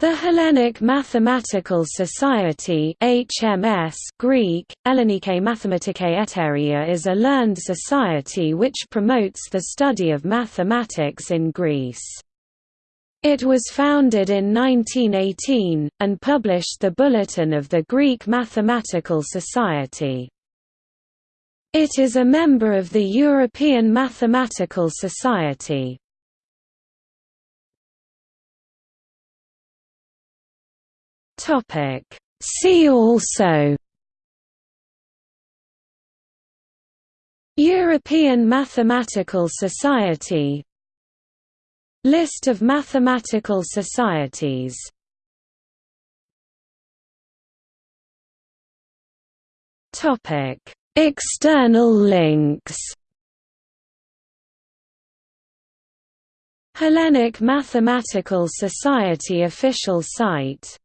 The Hellenic Mathematical Society HMS Greek, Ellenike Mathematikae Eteria is a learned society which promotes the study of mathematics in Greece. It was founded in 1918, and published the Bulletin of the Greek Mathematical Society. It is a member of the European Mathematical Society. Topic. See also European Mathematical Society List of mathematical societies External links Hellenic Mathematical Society official site